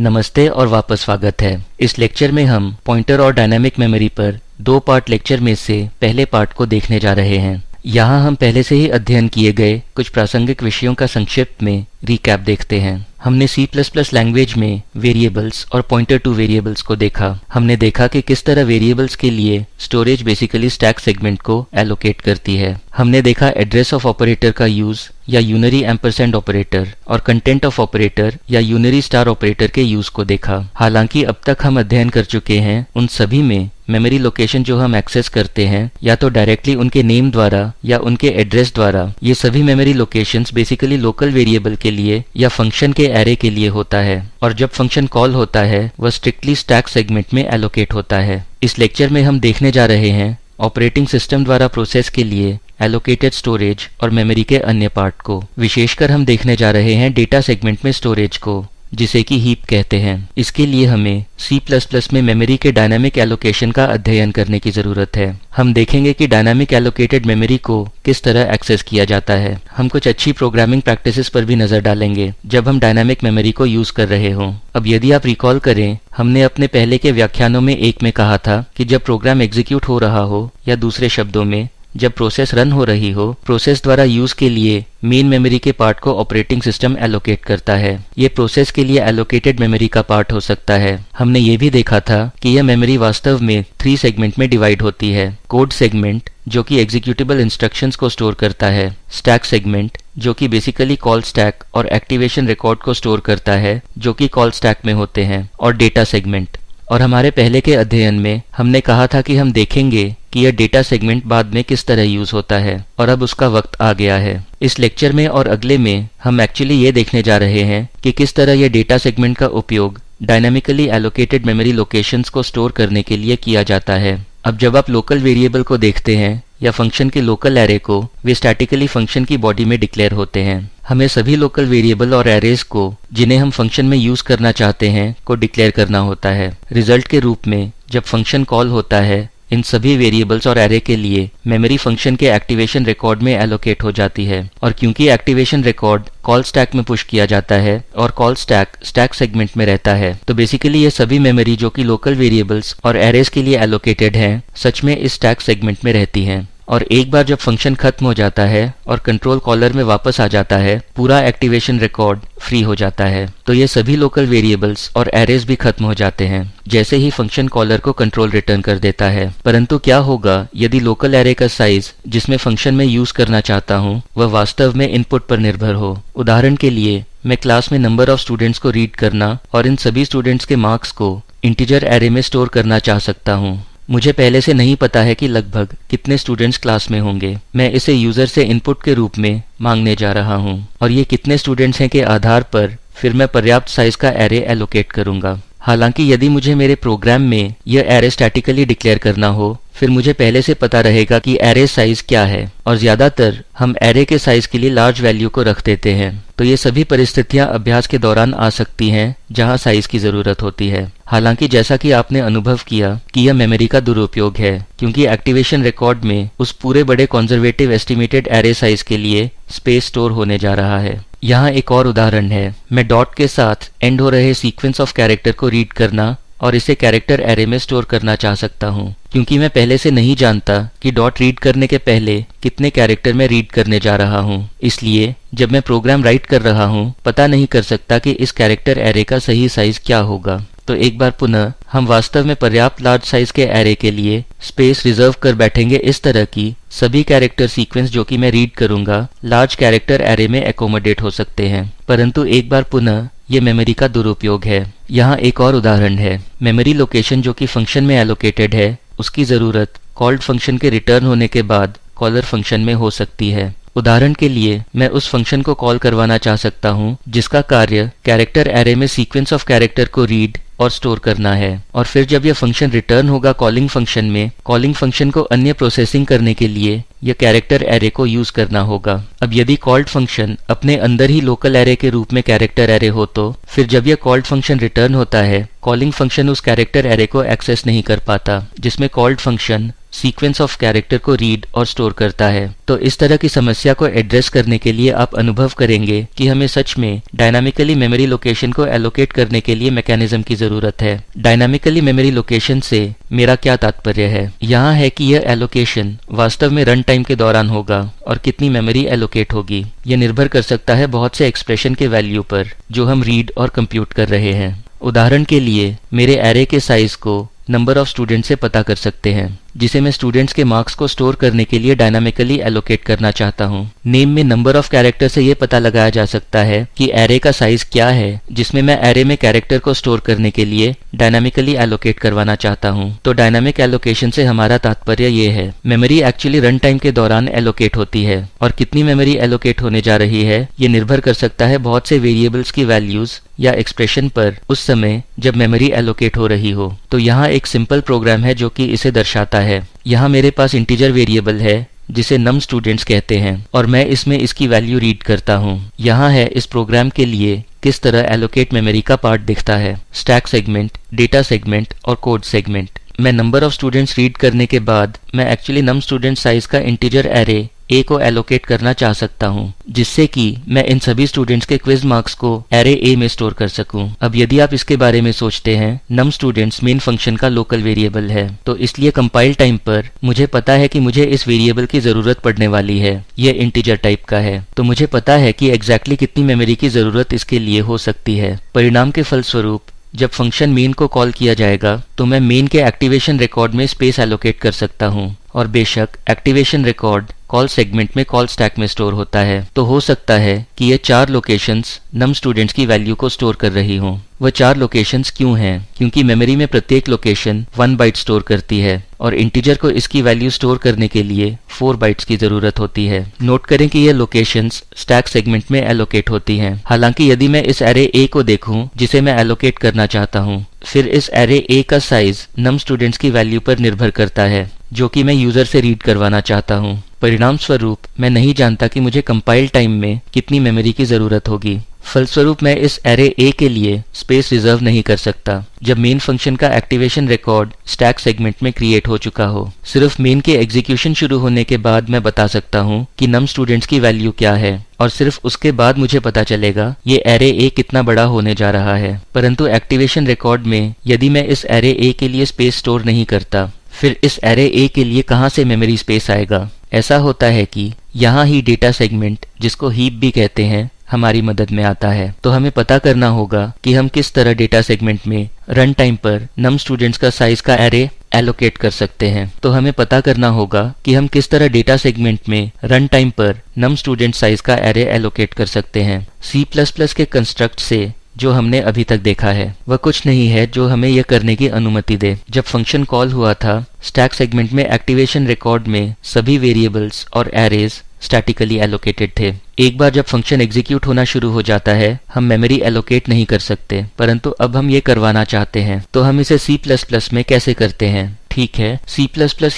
नमस्ते और वापस स्वागत है। इस लेक्चर में हम पॉइंटर और डायनामिक मेमोरी पर दो पार्ट लेक्चर में से पहले पार्ट को देखने जा रहे हैं। यहाँ हम पहले से ही अध्ययन किए गए कुछ प्रासंगिक विषयों का संक्षिप्त में रिकैप देखते हैं। हमने C++ लैंग्वेज में वेरिएबल्स और पॉइंटर टू वेरिएबल्स को देखा। हमने देखा कि किस तरह वेरिएबल्स के लिए स्टोरेज बेसिकली स्टैक सेगमेंट को एलोकेट करती है। हमने देखा एड्रेस ऑफ़ ऑपरेटर का यूज़ या यूनरी एम्परसेंड ऑपरेटर और कंटेंट ऑफ़ ऑपरेटर या यूनरी स्टार ऑपरेटर के यूज़ को देखा। हालाँकि अब तक हम अध्ययन कर चुके हैं उन सभी में मेमोरी लोकेशन जो हम एक्सेस करते हैं, या तो डायरेक्टली उनके नेम द्वारा या उनके एड्रेस द्वारा, ये सभी memory locations basically local variable के लिए या फ़ंक्शन के एरे के लिए होता है। और जब फ़ंक्शन कॉल होता है, वह स्ट्रिक्टली स्टैक सेगमेंट में एलोकेट होता है। इस लेक्चर में हम देखने जा रहे हैं ऑपरेटिंग सिस्टम द्वारा प्रोसेस के लिए एलोकेटेड स्टोरेज और मेमोरी के अन्य पार्ट को। विशेषकर हम देखने जा रहे हैं डेटा सेगमेंट में स्टोरेज को। जिसे कि हीप कहते हैं। इसके लिए हमें C++ में मेमोरी के डायनामिक एलोकेशन का अध्ययन करने की ज़रूरत है। हम देखेंगे कि डायनामिक एलोकेटेड मेमोरी को किस तरह एक्सेस किया जाता है। हम कुछ अच्छी प्रोग्रामिंग प्रैक्टिसेस पर भी नज़र डालेंगे, जब हम डायनामिक मेमोरी को यूज़ कर रहे हों। अब यदि आप रिकॉल करें, हमने अपने पहले के व्याख्यानों में एक में कहा था कि जब प्रोग्राम एग्जीक्यूट हो रहा हो या दूसरे शब्दों में जब प्रोसेस रन हो रही हो प्रोसेस द्वारा यूज़ के लिए मेन मेमोरी के पार्ट को ऑपरेटिंग सिस्टम एलोकेट करता है। ये प्रोसेस के लिए एलोकेटेड मेमोरी का पार्ट हो सकता है। हमने ये भी देखा था कि यह मेमोरी वास्तव में थ्री सेगमेंट में डिवाइड होती है। कोड सेगमेंट जो कि एग्जीक्यूटेबल इंस्ट्रक्शंस को स्टोर करता है। स्टैक सेगमेंट जो कि बेसिकली कॉल स्टैक और एक्टिवेशन रिकॉर्ड को स्टोर करता है, जो कि कॉल स्टैक में होते हैं। और डेटा सेगमेंट और हमारे पहले के अध्ययन में हमने कहा था कि हम देखेंगे कि यह डेटा सेगमेंट बाद में किस तरह यूज़ होता है और अब उसका वक्त आ गया है। इस लेक्चर में और अगले में हम एक्चुअली ये देखने जा रहे हैं कि किस तरह यह डेटा सेगमेंट का उपयोग डायनामिकली एलोकेटेड मेमोरी लोकेशंस को स्टोर करने के लिए किया जाता है। अब जब आप लोकल वेरिएबल को देखते हैं या फ़ंक्शन के लोकल एरे को वे स्टैटिकली फ़ंक्शन की बॉडी में डिक्लेयर होते हैं। हमें सभी लोकल वेरिएबल और एरेज को, जिन्हें हम फ़ंक्शन में यूज़ करना चाहते हैं, को डिक्लेयर करना होता है। रिज़ल्ट के रूप में, जब फ़ंक्शन कॉल होता है इन सभी वेरिएबल्स और एरे के लिए मेमोरी फ़ंक्शन के एक्टिवेशन रिकॉर्ड में एलोकेट हो जाती है। और क्योंकि एक्टिवेशन रिकॉर्ड कॉल स्टैक में पुश किया जाता है और कॉल स्टैक स्टैक सेगमेंट में रहता है तो बेसिकली ये सभी मेमोरी जो कि लोकल वेरिएबल्स और एरेज के लिए एलोकेटेड हैं, सच में इस स्टैक सेगमेंट में रहती हैं। और एक बार जब फ़ंक्शन खत्म हो जाता है और कंट्रोल कॉलर में वापस आ जाता है, पूरा एक्टिवेशन रिकॉर्ड फ्री हो जाता है। तो ये सभी लोकल वेरिएबल्स और एरेज भी खत्म हो जाते हैं। जैसे ही फ़ंक्शन कॉलर को कंट्रोल रिटर्न कर देता है। परंतु क्या होगा, यदि लोकल एरे का साइज़ जिसमें फ़ंक्शन में यूज़ करना चाहता हूँ, वह वास्तव में इनपुट पर निर्भर हो? उदाहरण के लिए, मैं क्लास में नंबर ऑफ़ स्टूडेंट्स को रीड करना और इन सभी स्टूडेंट्स के मार्क्स को इंटीजर एरे में स्टोर करना चाह सकता हूँ। मुझे पहले से नहीं पता है कि लगभग कितने स्टूडेंट्स क्लास में होंगे। मैं इसे यूज़र से इनपुट के रूप में मांगने जा रहा हूँ। और ये कितने स्टूडेंट्स हैं के आधार पर फिर मैं पर्याप्त साइज़ का एरे एलोकेट करूँगा। हालाँकि यदि मुझे मेरे प्रोग्राम में यह एरे स्टैटिकली डिक्लेयर करना हो, फिर मुझे पहले से पता रहेगा कि एरे साइज़ क्या है। और ज़्यादातर हम एरे के साइज़ के लिए लार्ज वैल्यू को रख देते हैं। तो ये सभी परिस्थितियाँ अभ्यास के दौरान आ सकती हैं, जहाँ साइज़ की ज़रूरत होती है। हालाँकि जैसा कि आपने अनुभव किया कि यह मेमोरी का दुरुपयोग है, क्योंकि एक्टिवेशन रिकॉर्ड में उस पूरे बड़े कॉन्जर्वेटिव एस्टिमेटेड एरे साइज़ के लिए स्पेस स्टोर होने जा रहा है। यहाँ एक और उदाहरण है। मैं डॉट के साथ एंड हो रहे सीक्वेंस ऑफ़ कैरेक्टर को रीड करना और इसे कैरेक्टर एरे में स्टोर करना चाह सकता हूँ। क्योंकि मैं पहले से नहीं जानता कि डॉट रीड करने के पहले कितने कैरेक्टर में रीड करने जा रहा हूँ। इसलिए जब मैं प्रोग्राम राइट कर रहा हूँ, पता नहीं कर सकता कि इस कैरेक्टर एरे का सही साइज़ क्या होगा। तो एक बार पुनः हम वास्तव में पर्याप्त लार्ज साइज़ के एरे के लिए स्पेस रिज़र्व कर बैठेंगे इस तरह की सभी कैरेक्टर सीक्वेंस जो कि मैं रीड करूँगा लार्ज कैरेक्टर एरे में एकोमोडेट हो सकते हैं। परंतु एक बार पुनः ये मेमोरी का दुरुपयोग है। यहाँ एक और उदाहरण है। मेमोरी लोकेशन जो कि फ़ंक्शन में एलोकेटेड है, उसकी ज़रूरत कॉल्ड फ़ंक्शन के रिटर्न होने के बाद कॉलर फ़ंक्शन में हो सकती है। उदाहरण के लिए, मैं उस फ़ंक्शन को कॉल करवाना चाह सकता हूँ, जिसका कार्य कैरेक्टर एरे में सीक्वेंस ऑफ़ कैरेक्टर को रीड और स्टोर करना है। और फिर जब यह फ़ंक्शन रिटर्न होगा कॉलिंग फ़ंक्शन में कॉलिंग फ़ंक्शन को अन्य प्रोसेसिंग करने के लिए, यह कैरेक्टर एरे को यूज़ करना होगा। अब यदि कॉल्ड फ़ंक्शन अपने अंदर ही लोकल एरे के रूप में कैरेक्टर एरे हो तो फिर जब यह कॉल्ड फ़ंक्शन रिटर्न होता है कॉलिंग फ़ंक्शन उस कैरेक्टर एरे को एक्सेस नहीं कर पाता, जिसमें called function sequence of character को रीड और स्टोर करता है। तो इस तरह की समस्या को एड्रेस करने के लिए आप अनुभव करेंगे कि हमें सच में डायनामिकली मेमोरी लोकेशन को एलोकेट करने के लिए मैकेनिज्म की ज़रूरत है। डायनामिकली मेमोरी लोकेशन से मेरा क्या तात्पर्य है? यहाँ है कि यह एलोकेशन वास्तव में रन टाइम के दौरान होगा और कितनी मेमोरी एलोकेट होगी। यह निर्भर कर सकता है बहुत से एक्सप्रेशन के वैल्यू पर, जो हम रीड और कंप्यूट कर रहे हैं। उदाहरण के लिए, मेरे एरे के साइज़ को नंबर ऑफ़ स्टूडेंट से पता कर सकते हैं। जिसे मैं स्टूडेंट्स के मार्क्स को स्टोर करने के लिए डायनामिकली एलोकेट करना चाहता हूँ। नेम में नंबर ऑफ़ कैरेक्टर से यह पता लगाया जा सकता है कि एरे का साइज़ क्या है, जिसमें मैं एरे में कैरेक्टर को स्टोर करने के लिए डायनामिकली एलोकेट करवाना चाहता हूँ। तो डायनामिक एलोकेशन से हमारा तात्पर्य ये है। मेमोरी एक्चुअली रन टाइम के दौरान एलोकेट होती है। और कितनी मेमोरी एलोकेट होने जा रही है, ये निर्भर कर सकता है बहुत से वेरिएबल्स की वैल्यूज़ या एक्सप्रेशन पर। उस समय जब मेमोरी एलोकेट हो रही हो। तो यहाँ एक सिंपल प्रोग्राम है जो कि इसे दर्शाता है, यहाँ मेरे पास इंटीजर वेरिएबल है, जिसे नम स्टूडेंट्स कहते हैं, और मैं इसमें इसकी वैल्यू रीड करता हूँ। यहाँ है इस प्रोग्राम के लिए किस तरह एलोकेट मेमोरी का पार्ट दिखता है। स्टैक सेगमेंट डेटा सेगमेंट और कोड सेगमेंट मैं नंबर ऑफ़ स्टूडेंट्स रीड करने के बाद, मैं एक्चुअली नम स्टूडेंट साइज़ का इंटीजर एरे ए को एलोकेट करना चाह सकता हूँ, जिससे कि मैं इन सभी स्टूडेंट्स के क्विज मार्क्स को एरे ए में स्टोर कर सकूँ। अब यदि आप इसके बारे में सोचते हैं नम स्टूडेंट्स मेन फ़ंक्शन का लोकल वेरिएबल है तो इसलिए कंपाइल टाइम पर मुझे पता है कि मुझे इस वेरिएबल की ज़रूरत पड़ने वाली है। यह इंटीजर टाइप का है तो मुझे पता है कि एग्जैक्टली exactly कितनी मेमोरी की ज़रूरत इसके लिए हो सकती है। परिणाम के फलस्वरूप, जब फ़ंक्शन मेन को कॉल किया जाएगा तो मैं मेन के एक्टिवेशन रिकॉर्ड में स्पेस एलोकेट कर सकता हूँ। और बेशक एक्टिवेशन रिकॉर्ड कॉल सेगमेंट में कॉल स्टैक में स्टोर होता है तो हो सकता है कि ये चार लोकेशंस नम स्टूडेंट्स की वैल्यू को स्टोर कर रही हों। वह चार लोकेशंस क्यों हैं? क्योंकि मेमोरी में प्रत्येक लोकेशन वन बाइट स्टोर करती है और इंटीजर को इसकी वैल्यू स्टोर करने के लिए फोर बाइट्स की ज़रूरत होती है। नोट करें कि ये लोकेशंस स्टैक सेगमेंट में एलोकेट होती हैं। हालाँकि यदि मैं इस एरे ए को देखूँ, जिसे मैं एलोकेट करना चाहता हूँ, फिर इस एरे ए का साइज़ नम स्टूडेंट्स की वैल्यू पर निर्भर करता है। जो कि मैं यूज़र से रीड करवाना चाहता हूँ। परिणाम स्वरूप मैं नहीं जानता कि मुझे कंपाइल टाइम में कितनी मेमोरी की ज़रूरत होगी। फलस्वरूप, मैं इस एरे ए के लिए स्पेस रिज़र्व नहीं कर सकता, जब मेन फ़ंक्शन का एक्टिवेशन रिकॉर्ड स्टैक सेगमेंट में क्रिएट हो चुका हो। सिर्फ़ मेन के एग्जीक्यूशन शुरू होने के बाद मैं बता सकता हूँ कि नम स्टूडेंट्स की वैल्यू क्या है, और सिर्फ़ उसके बाद मुझे पता चलेगा, ये एरे ए कितना बड़ा होने जा रहा है। परंतु एक्टिवेशन रिकॉर्ड में, यदि मैं इस एरे ए के लिए स्पेस स्टोर नहीं करता फिर इस एरे ए के लिए कहाँ से मेमोरी स्पेस आएगा? ऐसा होता है कि यहाँ ही डेटा सेगमेंट जिसको हीप भी कहते हैं, हमारी मदद में आता है। तो हमें पता करना होगा कि हम किस तरह डेटा सेगमेंट में रन टाइम पर नम स्टूडेंट्स का साइज़ का एरे एलोकेट कर सकते हैं। तो हमें पता करना होगा कि हम किस तरह डेटा सेगमेंट में रन टाइम पर नम स्टूडेंट साइज़ का एरे एलोकेट कर सकते हैं। प्लस के कंस्ट्रक्ट से जो हमने अभी तक देखा है, वह कुछ नहीं है जो हमें यह करने की अनुमति दे। जब फ़ंक्शन कॉल हुआ था स्टैक सेगमेंट में एक्टिवेशन रिकॉर्ड में सभी वेरिएबल्स और एरेज स्टैटिकली एलोकेटेड थे। एक बार जब फ़ंक्शन एग्जीक्यूट होना शुरू हो जाता है, हम मेमोरी एलोकेट नहीं कर सकते, परंतु अब हम ये करवाना चाहते हैं। तो हम इसे C++ में कैसे करते हैं? ठीक है। C++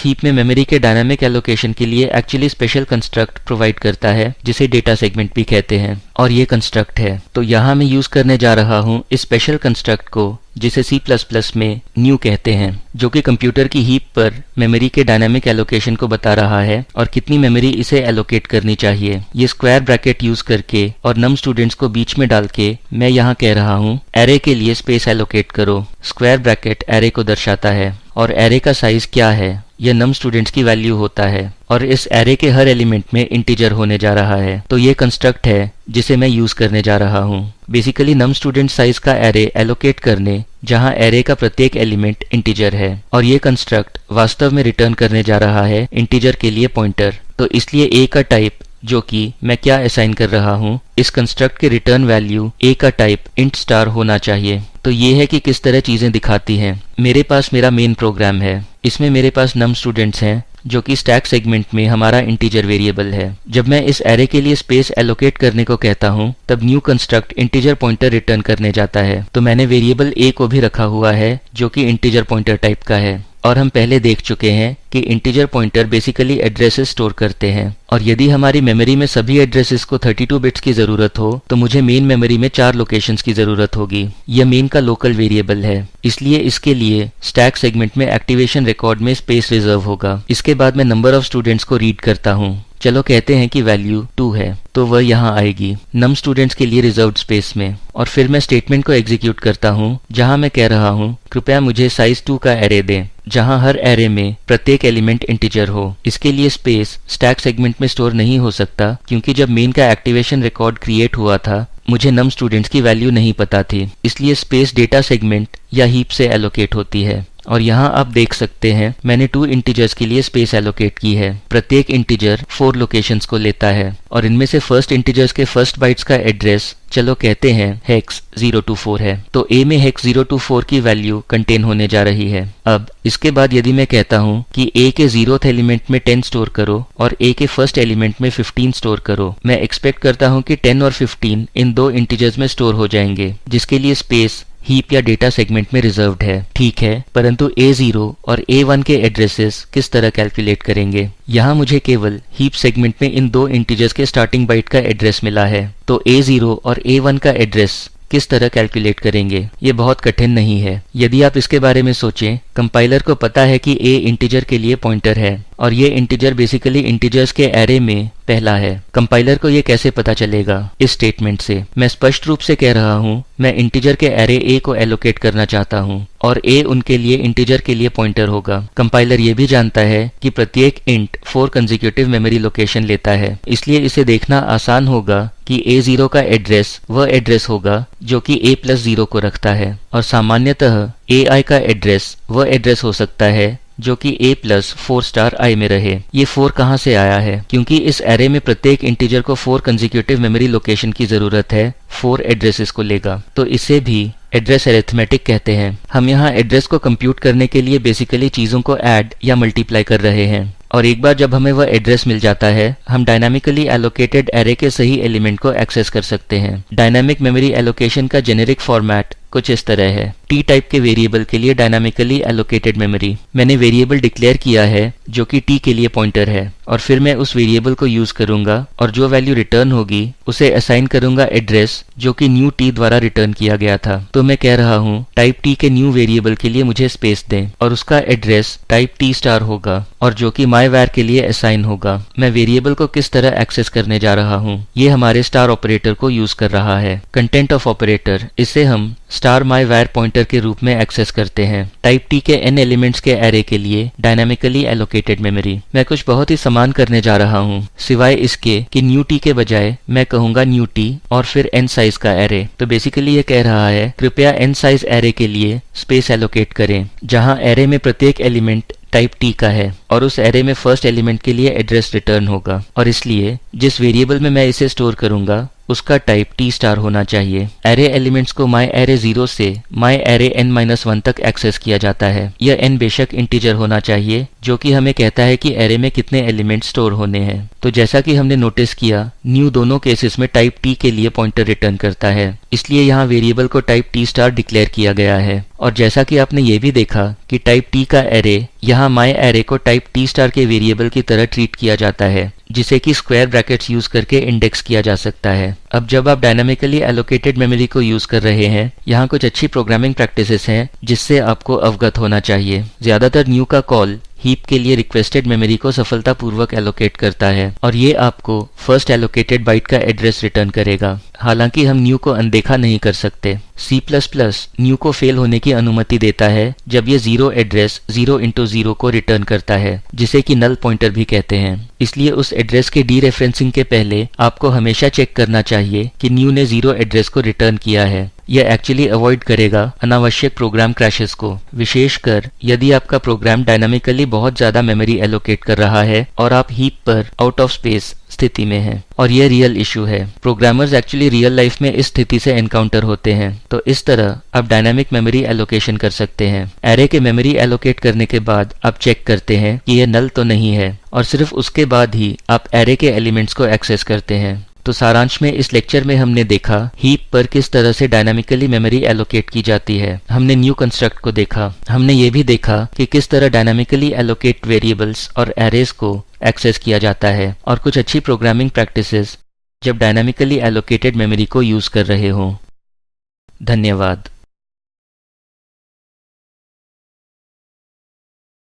हीप में मेमोरी के डायनामिक एलोकेशन के लिए एक्चुअली स्पेशल कंस्ट्रक्ट प्रोवाइड करता है, जिसे डेटा सेगमेंट भी कहते हैं, और ये कंस्ट्रक्ट है। तो यहाँ मैं यूज़ करने जा रहा हूँ इस स्पेशल कंस्ट्रक्ट को। जिसे C++ में न्यू कहते हैं, जो कि कंप्यूटर की हीप पर मेमोरी के डायनामिक एलोकेशन को बता रहा है और कितनी मेमोरी इसे एलोकेट करनी चाहिए। ये स्क्वायर ब्रैकेट यूज़ करके और नम स्टूडेंट्स को बीच में डाल के मैं यहाँ कह रहा हूँ एरे के लिए स्पेस एलोकेट करो। स्क्वायर ब्रैकेट एरे को दर्शाता है और एरे का साइज़ क्या है? यह नम स्टूडेंट्स की वैल्यू होता है और इस एरे के हर एलिमेंट में इंटीजर होने जा रहा है। तो ये कंस्ट्रक्ट है, जिसे मैं यूज़ करने जा रहा हूँ। बेसिकली नम स्टूडेंट साइज़ का एरे एलोकेट करने, जहाँ एरे का प्रत्येक एलिमेंट इंटीजर है। और ये कंस्ट्रक्ट वास्तव में रिटर्न करने जा रहा है इंटीजर के लिए पॉइंटर तो इसलिए ए का टाइप जो कि मैं क्या असाइन कर रहा हूँ? इस कंस्ट्रक्ट के रिटर्न वैल्यू ए का टाइप इंट स्टार होना चाहिए। तो ये है कि किस तरह चीज़ें दिखाती हैं। मेरे पास मेरा मेन प्रोग्राम है। इसमें मेरे पास नम स्टूडेंट्स हैं, जो कि स्टैक सेगमेंट में हमारा इंटीजर वेरिएबल है। जब मैं इस एरे के लिए स्पेस एलोकेट करने को कहता हूँ, तब new construct integer pointer return करने जाता है। तो मैंने वेरिएबल ए को भी रखा हुआ है, जो कि इंटीजर पॉइंटर टाइप का है। और हम पहले देख चुके हैं कि integer pointer basically addresses store करते हैं। और यदि हमारी मेमोरी में सभी एड्रेसेस को 32 बिट्स की ज़रूरत हो तो मुझे मेन मेमोरी में चार लोकेशंस की ज़रूरत होगी। यह मेन का लोकल वेरिएबल है। इसलिए इसके लिए स्टैक सेगमेंट में एक्टिवेशन रिकॉर्ड में स्पेस रिज़र्व होगा। इसके बाद मैं नंबर ऑफ़ स्टूडेंट्स को रीड करता हूँ। चलो कहते हैं कि वैल्यू टू है तो वह यहाँ आएगी। नम स्टूडेंट्स के लिए रिज़र्व स्पेस में। और फिर मैं स्टेटमेंट को एग्जीक्यूट करता हूँ, जहाँ मैं कह रहा हूँ, कृपया मुझे साइज़ टू का एरे दें, जहाँ हर एरे में प्रत्येक एलिमेंट इंटीजर हो। इसके लिए स्पेस स्टैक सेगमेंट में स्टोर नहीं हो सकता, क्योंकि जब मेन का एक्टिवेशन रिकॉर्ड क्रिएट हुआ था, मुझे नम स्टूडेंट्स की वैल्यू नहीं पता थी। इसलिए स्पेस डेटा सेगमेंट या हीप से एलोकेट होती है। और यहाँ आप देख सकते हैं, मैंने टू इंटीजर्स के लिए स्पेस एलोकेट की है। प्रत्येक इंटीजर फोर लोकेशंस को लेता है और इनमें से फ़र्स्ट इंटीजर्स के फ़र्स्ट बाइट्स का एड्रेस चलो कहते हैं हेक्स ज़ीरो टू फोर है। तो ए में हेक्स ज़ीरो टू फोर की वैल्यू कंटेन होने जा रही है। अब, इसके बाद यदि मैं कहता हूँ कि ए के जीरोथ एलिमेंट में टेन स्टोर करो और ए के फ़र्स्ट एलिमेंट में फिफ्टीन स्टोर करो, मैं एक्सपेक्ट करता हूँ कि टेन और फिफ्टीन इन दो इंटीजर्स में स्टोर हो जाएँगे, जिसके लिए स्पेस हीप या डेटा सेगमेंट में रिजर्व्ड है, ठीक है? परंतु A0 और ए वन के एड्रेसेस किस तरह कैलकुलेट करेंगे? यहाँ मुझे केवल हीप सेगमेंट में इन दो इंटीजर्स के स्टार्टिंग बाइट का एड्रेस मिला है तो ए ज़ीरो और ए वन का एड्रेस किस तरह कैलकुलेट करेंगे, ये बहुत कठिन नहीं है। यदि आप इसके बारे में सोचें कंपाइलर को पता है कि a इंटीजर के लिए पॉइंटर है, और ये इंटीजर बेसिकली इंटीजर्स के एरे में पहला है। कंपाइलर को ये कैसे पता चलेगा? इस स्टेटमेंट से। मैं स्पष्ट रूप से कह रहा हूँ, मैं इंटीजर के एरे ए को एलोकेट करना चाहता हूँ, और ए उनके लिए इंटीजर के लिए पॉइंटर होगा। कंपाइलर ये भी जानता है कि प्रत्येक int four consecutive memory location लेता है। इसलिए इसे देखना आसान होगा कि ए ज़ीरो का एड्रेस वह एड्रेस होगा जो कि ए प्लस ज़ीरो को रखता है। और सामान्यतः ए आई का एड्रेस वह एड्रेस हो सकता है जो कि a plus four star I में रहे। ये फोर कहाँ से आया है? क्योंकि इस एरे में प्रत्येक इंटीजर को फोर कंजिक्यूटिव मेमोरी लोकेशन की ज़रूरत है फोर एड्रेसेस को लेगा। तो इसे भी एड्रेस एरेथमेटिक कहते हैं। हम यहाँ एड्रेस को कंप्यूट करने के लिए बेसिकली चीज़ों को ऐड या मल्टीप्लाई कर रहे हैं। और एक बार जब हमें वह एड्रेस मिल जाता है, हम डायनामिकली एलोकेटेड एरे के सही एलिमेंट को एक्सेस कर सकते हैं। डायनामिक मेमोरी एलोकेशन का जेनेरिक फॉर्मेट कुछ इस तरह है। टी टाइप के वेरिएबल के लिए डायनामिकली एलोकेटेड मेमोरी मैंने वेरिएबल डिक्लेयर किया है, जो कि टी के लिए पॉइंटर है, और फिर मैं उस वेरिएबल को यूज़ करूँगा, और जो वैल्यू रिटर्न होगी, उसे असाइन करूँगा एड्रेस जो कि न्यू टी द्वारा रिटर्न किया गया था। तो मैं कह रहा हूँ टाइप टी के न्यू वेरिएबल के लिए मुझे स्पेस दें, और उसका एड्रेस टाइप टी स्टार होगा, और जो कि माई वैर के लिए असाइन होगा। मैं वेरिएबल को किस तरह एक्सेस करने जा रहा हूँ, ये हमारे स्टार ऑपरेटर को यूज़ कर रहा है। कंटेंट ऑफ़ ऑपरेटर इसे हम स्टार माई वायर पॉइंटर के रूप में एक्सेस करते हैं। टाइप टी के एन एलिमेंट्स के एरे के लिए डायनामिकली एलोकेटेड मेमोरी मैं कुछ बहुत ही समान करने जा रहा हूँ, सिवाय इसके कि न्यू टी के बजाय मैं कहूँगा न्यू टी और फिर एन साइज़ का एरे तो बेसिकली ये कह रहा है, कृपया एन साइज़ एरे के लिए स्पेस एलोकेट करें, जहाँ एरे में प्रत्येक एलिमेंट टाइप टी का है और उस एरे में फ़र्स्ट एलिमेंट के लिए एड्रेस रिटर्न होगा। और इसलिए जिस वेरिएबल में मैं इसे स्टोर करूँगा उसका टाइप टी स्टार होना चाहिए। एरे एलिमेंट्स को माई एरे ज़ीरो से my array N minus one तक एक्सेस किया जाता है। यह एन बेशक इंटीजर होना चाहिए, जो कि हमें कहता है कि एरे में कितने एलिमेंट स्टोर होने हैं। तो जैसा कि हमने नोटिस किया न्यू दोनों केसेस में टाइप टी के लिए पॉइंटर रिटर्न करता है। इसलिए यहाँ वेरिएबल को टाइप टी स्टार डिक्लेयर किया गया है। और जैसा कि आपने ये भी देखा कि टाइप टी का एरे यहाँ माई एरे को टाइप टी स्टार के वेरिएबल की तरह ट्रीट किया जाता है। जिसे कि स्क्वायर ब्रैकेट्स यूज़ करके इंडेक्स किया जा सकता है। अब जब आप डायनामिकली एलोकेटेड मेमोरी को यूज़ कर रहे हैं, यहाँ कुछ अच्छी प्रोग्रामिंग प्रैक्टिसेस हैं जिससे आपको अवगत होना चाहिए। ज़्यादातर न्यू का कॉल हीप के लिए रिक्वेस्टेड मेमोरी को सफलतापूर्वक एलोकेट करता है और ये आपको फ़र्स्ट एलोकेटेड बाइट का एड्रेस रिटर्न करेगा। हालाँकि हम न्यू को अनदेखा नहीं कर सकते। C++ न्यू को फेल होने की अनुमति देता है जब ये zero address zero into zero को रिटर्न करता है, जिसे कि नल पॉइंटर भी कहते हैं। इसलिए उस एड्रेस के डी रेफरेंसिंग के पहले आपको हमेशा चेक करना चाहिए कि न्यू ने ज़ीरो एड्रेस को रिटर्न किया है। यह एक्चुअली अवॉइड करेगा अनावश्यक प्रोग्राम क्रैशेस को। विशेषकर, यदि आपका प्रोग्राम डायनामिकली बहुत ज़्यादा मेमोरी एलोकेट कर रहा है और आप हीप पर आउट ऑफ़ स्पेस स्थिति में है। और यह रियल इशू है। प्रोग्रामर्स एक्चुअली रियल लाइफ में इस स्थिति से एनकाउंटर होते हैं। तो इस तरह आप डायनामिक मेमोरी एलोकेशन कर सकते हैं। एरे के मेमोरी एलोकेट करने के बाद आप चेक करते हैं कि यह नल तो नहीं है। और सिर्फ़ उसके बाद ही आप एरे के एलिमेंट्स को एक्सेस करते हैं। तो सारांश में इस लेक्चर में हमने देखा हीप पर किस तरह से डायनामिकली मेमोरी एलोकेट की जाती है। हमने न्यू कंस्ट्रक्ट को देखा। हमने ये भी देखा कि किस तरह डायनामिकली एलोकेट वेरिएबल्स और एरेज को एक्सेस किया जाता है और कुछ अच्छी प्रोग्रामिंग प्रैक्टिसेस जब डायनामिकली एलोकेटेड मेमोरी को यूज़ कर रहे हों। धन्यवाद।